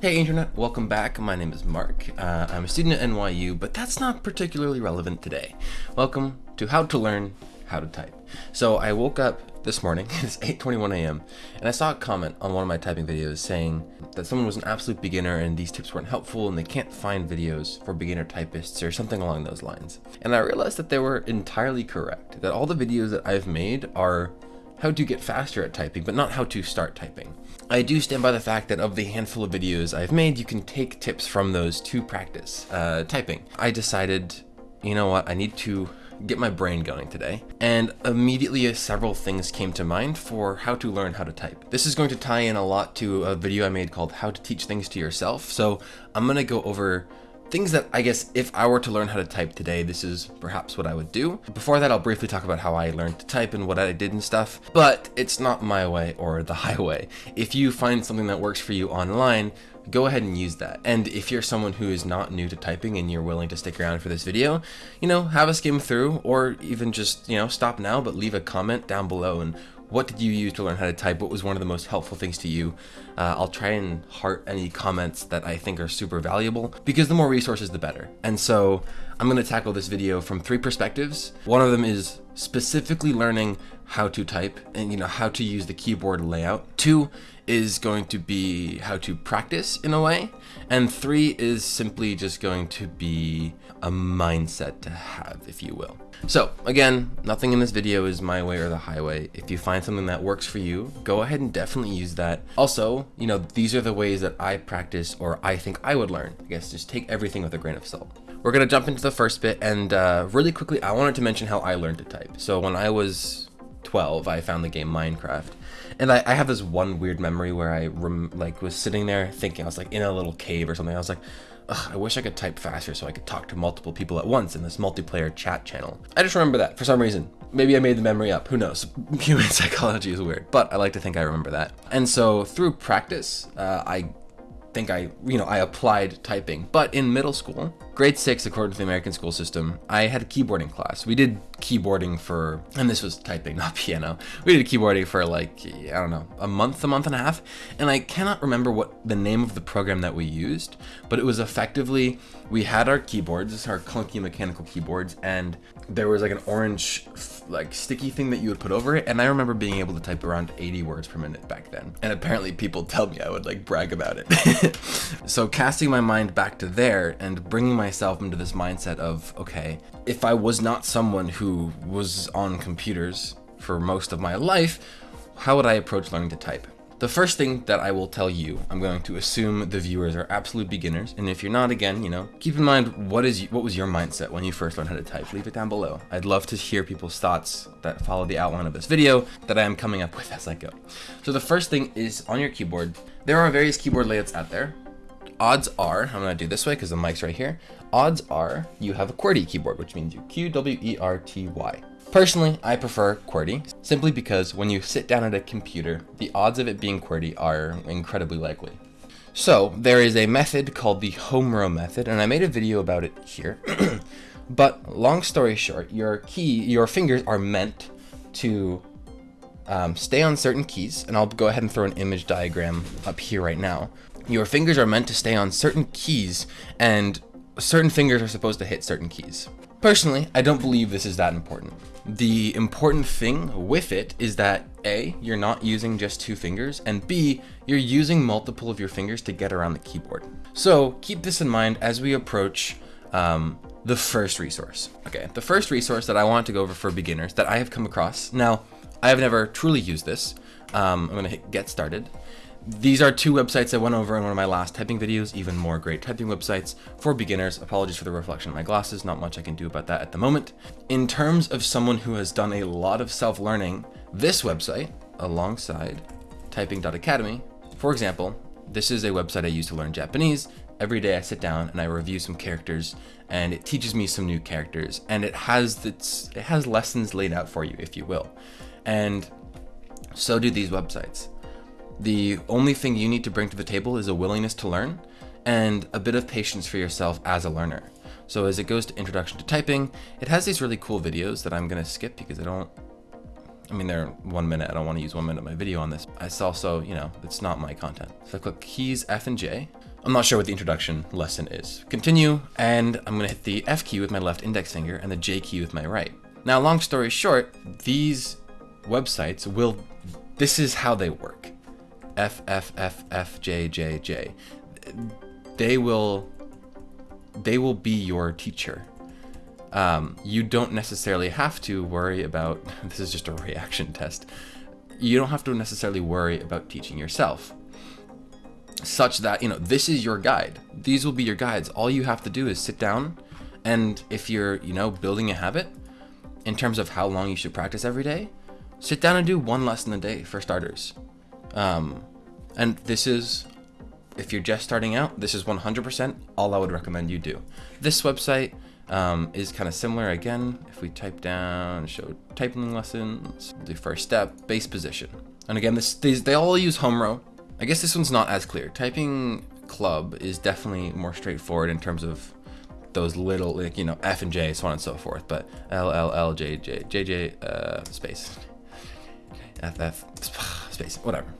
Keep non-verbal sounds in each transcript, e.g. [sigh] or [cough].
Hey Internet, welcome back. My name is Mark. Uh, I'm a student at NYU, but that's not particularly relevant today. Welcome to How to Learn How to Type. So I woke up this morning, [laughs] it's 8.21 a.m., and I saw a comment on one of my typing videos saying that someone was an absolute beginner and these tips weren't helpful and they can't find videos for beginner typists or something along those lines. And I realized that they were entirely correct, that all the videos that I've made are how to get faster at typing, but not how to start typing. I do stand by the fact that of the handful of videos I've made, you can take tips from those to practice uh, typing. I decided, you know what, I need to get my brain going today. And immediately several things came to mind for how to learn how to type. This is going to tie in a lot to a video I made called how to teach things to yourself. So I'm going to go over Things that I guess if I were to learn how to type today, this is perhaps what I would do. Before that, I'll briefly talk about how I learned to type and what I did and stuff, but it's not my way or the [laughs] highway. If you find something that works for you online, go ahead and use that. And if you're someone who is not new to typing and you're willing to stick around for this video, you know, have a skim through or even just, you know, stop now, but leave a comment down below and what did you use to learn how to type? What was one of the most helpful things to you? Uh, I'll try and heart any comments that I think are super valuable because the more resources, the better. And so I'm going to tackle this video from three perspectives. One of them is specifically learning how to type and you know how to use the keyboard layout. Two is going to be how to practice in a way. And three is simply just going to be a mindset to have, if you will. So again, nothing in this video is my way or the highway. If you find something that works for you, go ahead and definitely use that. Also, you know, these are the ways that I practice or I think I would learn. I guess just take everything with a grain of salt. We're gonna jump into the first bit and uh, really quickly, I wanted to mention how I learned to type. So when I was 12, I found the game Minecraft. And I, I have this one weird memory where I like was sitting there thinking, I was like in a little cave or something. I was like, I wish I could type faster so I could talk to multiple people at once in this multiplayer chat channel. I just remember that for some reason. Maybe I made the memory up, who knows? [laughs] Human psychology is weird, but I like to think I remember that. And so through practice, uh, I think I, you know, I applied typing. But in middle school, grade six, according to the American school system, I had a keyboarding class. We did keyboarding for, and this was typing, [laughs] not piano. We did keyboarding for like, I don't know, a month, a month and a half. And I cannot remember what the name of the program that we used, but it was effectively, we had our keyboards, our clunky mechanical keyboards, and there was like an orange like sticky thing that you would put over it and I remember being able to type around 80 words per minute back then and apparently people tell me I would like brag about it [laughs] so casting my mind back to there and bringing myself into this mindset of okay if I was not someone who was on computers for most of my life how would I approach learning to type the first thing that I will tell you, I'm going to assume the viewers are absolute beginners. And if you're not, again, you know, keep in mind what is what was your mindset when you first learned how to type. Leave it down below. I'd love to hear people's thoughts that follow the outline of this video that I am coming up with as I go. So the first thing is on your keyboard. There are various keyboard layouts out there. Odds are, I'm gonna do this way because the mic's right here. Odds are you have a QWERTY keyboard, which means you Q-W-E-R-T-Y. Personally, I prefer QWERTY simply because when you sit down at a computer, the odds of it being QWERTY are incredibly likely. So there is a method called the home row method, and I made a video about it here. [clears throat] but long story short, your key, your fingers are meant to um, stay on certain keys, and I'll go ahead and throw an image diagram up here right now. Your fingers are meant to stay on certain keys, and certain fingers are supposed to hit certain keys. Personally, I don't believe this is that important. The important thing with it is that A, you're not using just two fingers, and B, you're using multiple of your fingers to get around the keyboard. So keep this in mind as we approach um, the first resource. Okay, the first resource that I want to go over for beginners that I have come across. Now, I have never truly used this. Um, I'm gonna hit get started. These are two websites I went over in one of my last typing videos, even more great typing websites for beginners. Apologies for the reflection of my glasses, not much I can do about that at the moment. In terms of someone who has done a lot of self-learning, this website, alongside typing.academy, for example, this is a website I use to learn Japanese. Every day I sit down and I review some characters and it teaches me some new characters and it has its, it has lessons laid out for you, if you will. And so do these websites. The only thing you need to bring to the table is a willingness to learn and a bit of patience for yourself as a learner. So as it goes to introduction to typing, it has these really cool videos that I'm gonna skip because I don't, I mean, they're one minute. I don't wanna use one minute of my video on this. It's also, you know, it's not my content. So I click keys F and J. I'm not sure what the introduction lesson is. Continue, and I'm gonna hit the F key with my left index finger and the J key with my right. Now, long story short, these websites will, this is how they work. F, F, F, F, J, J, J. They will, they will be your teacher. Um, you don't necessarily have to worry about, [laughs] this is just a reaction test. You don't have to necessarily worry about teaching yourself such that, you know, this is your guide. These will be your guides. All you have to do is sit down and if you're, you know, building a habit in terms of how long you should practice every day, sit down and do one lesson a day for starters. Um, and this is, if you're just starting out, this is 100% all I would recommend you do. This website um, is kind of similar. Again, if we type down, show typing lessons, the first step, base position. And again, this these, they all use home row. I guess this one's not as clear. Typing club is definitely more straightforward in terms of those little, like, you know, F and J, so on and so forth. But L, L, L, J, J, J, J, uh, space. F, F, [sighs] space, whatever.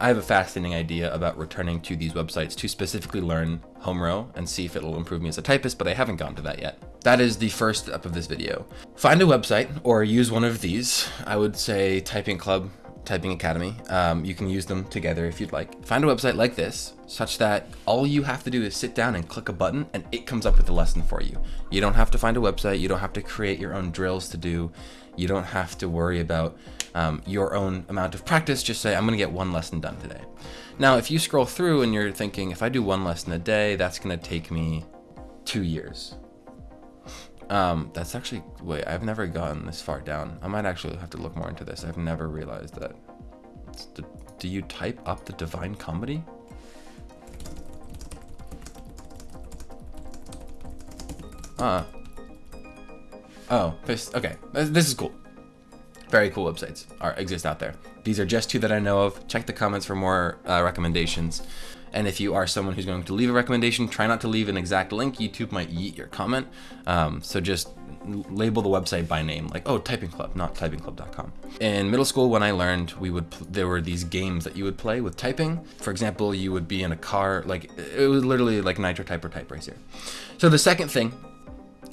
I have a fascinating idea about returning to these websites to specifically learn home row and see if it'll improve me as a typist, but I haven't gotten to that yet. That is the first step of this video. Find a website or use one of these. I would say Typing Club, Typing Academy. Um, you can use them together if you'd like. Find a website like this, such that all you have to do is sit down and click a button and it comes up with a lesson for you. You don't have to find a website. You don't have to create your own drills to do. You don't have to worry about um, your own amount of practice. Just say, I'm gonna get one lesson done today. Now, if you scroll through and you're thinking, if I do one lesson a day, that's gonna take me two years. Um, that's actually, wait, I've never gotten this far down. I might actually have to look more into this. I've never realized that. The, do you type up the Divine Comedy? Uh. Oh, this, okay. This is cool. Very cool websites are exist out there. These are just two that I know of. Check the comments for more uh, recommendations. And if you are someone who's going to leave a recommendation, try not to leave an exact link. YouTube might eat your comment. Um, so just label the website by name, like, oh, Typing Club, not typingclub.com. In middle school, when I learned, we would there were these games that you would play with typing. For example, you would be in a car, like it was literally like Nitro Type Type Racer. So the second thing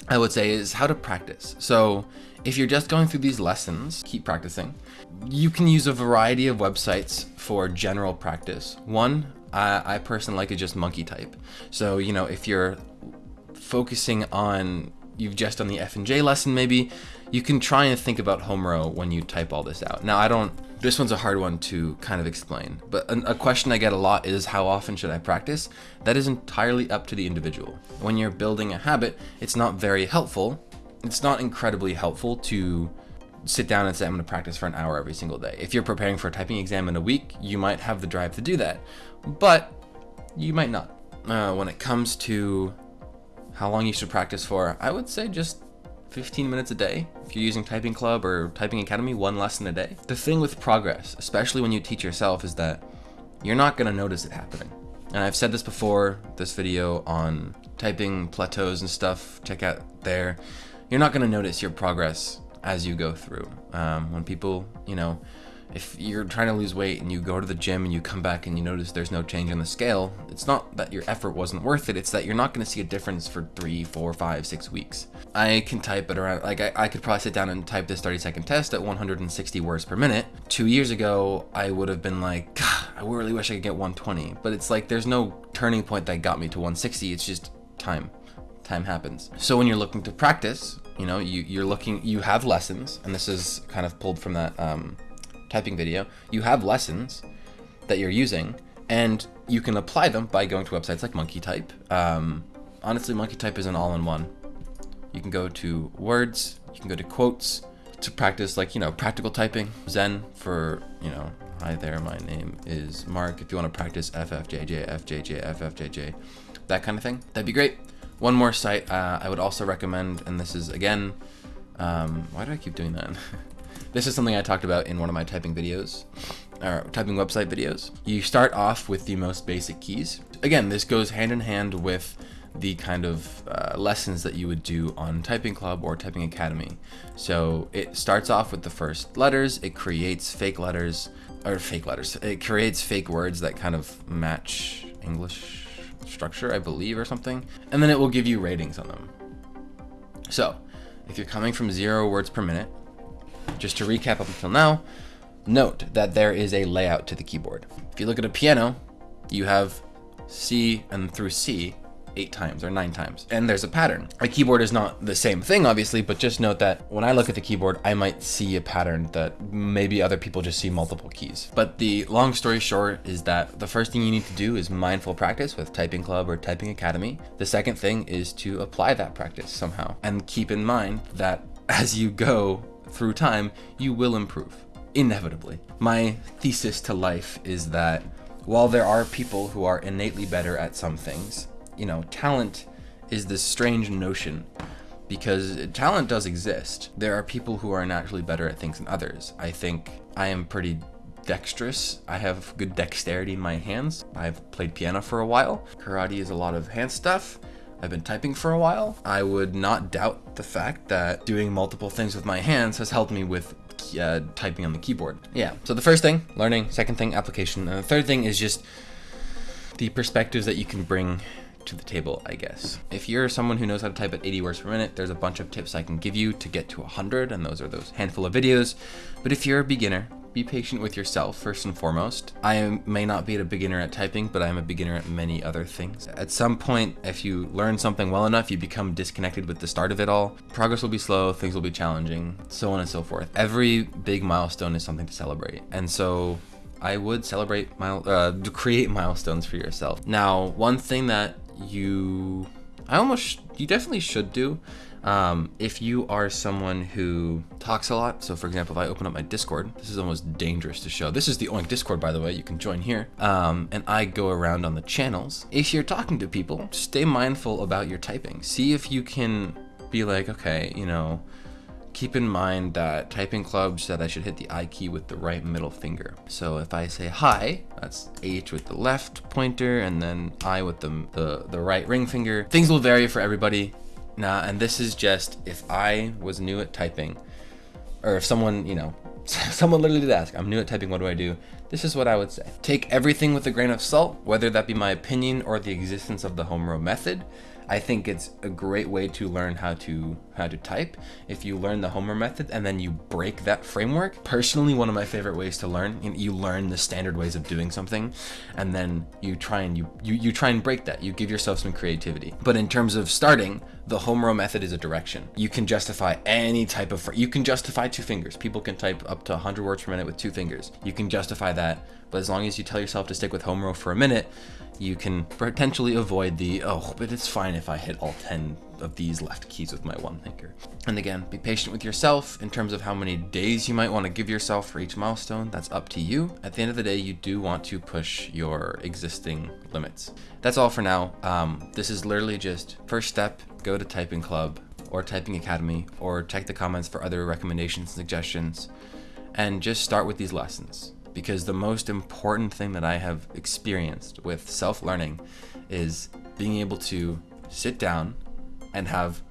I would say is how to practice. So if you're just going through these lessons, keep practicing. You can use a variety of websites for general practice. One, I, I personally like it just monkey type. So, you know, if you're focusing on, you've just done the F and J lesson maybe, you can try and think about home row when you type all this out. Now, I don't, this one's a hard one to kind of explain, but a, a question I get a lot is how often should I practice? That is entirely up to the individual. When you're building a habit, it's not very helpful. It's not incredibly helpful to sit down and say, I'm going to practice for an hour every single day. If you're preparing for a typing exam in a week, you might have the drive to do that, but you might not. Uh, when it comes to how long you should practice for, I would say just 15 minutes a day. If you're using Typing Club or Typing Academy, one lesson a day. The thing with progress, especially when you teach yourself, is that you're not going to notice it happening. And I've said this before, this video on typing plateaus and stuff, check out there. You're not going to notice your progress as you go through. Um, when people, you know, if you're trying to lose weight and you go to the gym and you come back and you notice there's no change on the scale, it's not that your effort wasn't worth it, it's that you're not going to see a difference for three, four, five, six weeks. I can type it around, like I, I could probably sit down and type this 30 second test at 160 words per minute. Two years ago, I would have been like, [sighs] I really wish I could get 120, but it's like there's no turning point that got me to 160, it's just time. Time happens. So when you're looking to practice, you know, you, you're looking, you have lessons, and this is kind of pulled from that um, typing video. You have lessons that you're using, and you can apply them by going to websites like Monkey Type. Um, honestly, Monkey Type is an all-in-one. You can go to words, you can go to quotes to practice like, you know, practical typing. Zen for, you know, hi there, my name is Mark. If you want to practice FFJJ, FJJ, FFJJ, that kind of thing, that'd be great. One more site uh, I would also recommend, and this is again, um, why do I keep doing that? [laughs] this is something I talked about in one of my typing videos, or typing website videos. You start off with the most basic keys. Again, this goes hand in hand with the kind of uh, lessons that you would do on Typing Club or Typing Academy. So it starts off with the first letters, it creates fake letters, or fake letters, it creates fake words that kind of match English structure, I believe, or something. And then it will give you ratings on them. So if you're coming from zero words per minute, just to recap up until now, note that there is a layout to the keyboard. If you look at a piano, you have C and through C eight times or nine times. And there's a pattern. A keyboard is not the same thing, obviously, but just note that when I look at the keyboard, I might see a pattern that maybe other people just see multiple keys. But the long story short is that the first thing you need to do is mindful practice with Typing Club or Typing Academy. The second thing is to apply that practice somehow and keep in mind that [laughs] as you go through time, you will improve inevitably. My thesis to life is that while there are people who are innately better at some things, you know, talent is this strange notion because talent does exist. There are people who are naturally better at things than others. I think I am pretty dexterous. I have good dexterity in my hands. I've played piano for a while. Karate is a lot of hand stuff. I've been typing for a while. I would not doubt the fact that doing multiple things with my hands has helped me with uh, typing on the keyboard. Yeah, so the first thing, learning, second thing, application, and the third thing is just the perspectives that you can bring to the table, I guess. If you're someone who knows how to type at 80 words per minute, there's a bunch of tips I can give you to get to 100, and those are those handful of videos. But if you're a beginner, be patient with yourself first and foremost. I am, may not be a beginner at typing, but I'm a beginner at many other things. At some point, if you learn something well enough, you become disconnected with the start of it all. Progress will be slow, things will be challenging, so on and so forth. Every big milestone is something to celebrate. And so I would celebrate, mile, uh, create milestones for yourself. Now, one thing that you I almost you definitely should do um, if you are someone who talks a lot. So for example, if I open up my Discord, this is almost dangerous to show. This is the Oink Discord, by the way, you can join here. Um, and I go around on the channels. If you're talking to people, stay mindful about your typing. See if you can be like, okay, you know, keep in mind that typing club said I should hit the I key with the right middle finger. So if I say hi, that's H with the left pointer and then I with the, the, the right ring finger. Things will vary for everybody. Nah, and this is just if I was new at typing, or if someone, you know, [laughs] someone literally did ask, I'm new at typing, what do I do? This is what I would say. Take everything with a grain of salt, whether that be my opinion or the existence of the home row method. I think it's a great way to learn how to how to type. If you learn the home row method and then you break that framework, personally, one of my favorite ways to learn, you learn the standard ways of doing something, and then you try and you, you, you try and break that. You give yourself some creativity. But in terms of starting, the home row method is a direction. You can justify any type of, you can justify two fingers. People can type up to 100 words per minute with two fingers. You can justify that, but as long as you tell yourself to stick with home row for a minute, you can potentially avoid the, oh, but it's fine if I hit all 10 of these left keys with my one finger. And again, be patient with yourself in terms of how many days you might want to give yourself for each milestone. That's up to you. At the end of the day, you do want to push your existing limits. That's all for now. Um, this is literally just first step, go to Typing Club or Typing Academy or check the comments for other recommendations and suggestions and just start with these lessons because the most important thing that I have experienced with self-learning is being able to sit down and have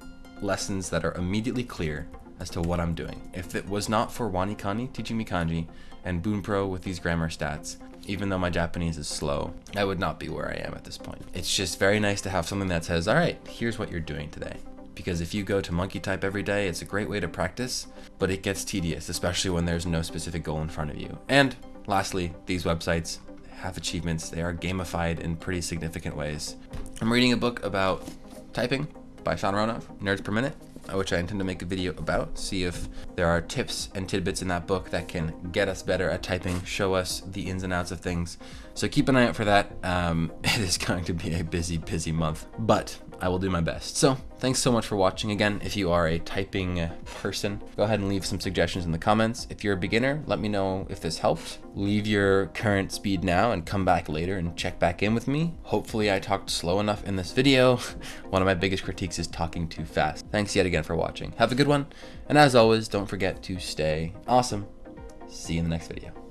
lessons that are immediately clear as to what I'm doing. If it was not for WaniKani teaching me kanji and Bunpro with these grammar stats, even though my Japanese is slow, I would not be where I am at this point. It's just very nice to have something that says, all right, here's what you're doing today. Because if you go to monkey type every day, it's a great way to practice, but it gets tedious, especially when there's no specific goal in front of you. And lastly, these websites have achievements. They are gamified in pretty significant ways. I'm reading a book about typing by Sean Ronoff, Nerds Per Minute, which I intend to make a video about, see if there are tips and tidbits in that book that can get us better at typing, show us the ins and outs of things. So keep an eye out for that. Um, [laughs] it is going to be a busy, busy month, but I will do my best. So thanks so much for watching. Again, if you are a typing uh, person, go ahead and leave some suggestions in the comments. If you're a beginner, let me know if this helped. Leave your current speed now and come back later and check back in with me. Hopefully I talked slow enough in this video. [laughs] One of my biggest critiques is talking too fast. Thanks yet again for watching. Have a good one. And as always, don't forget to stay awesome. See you in the next video.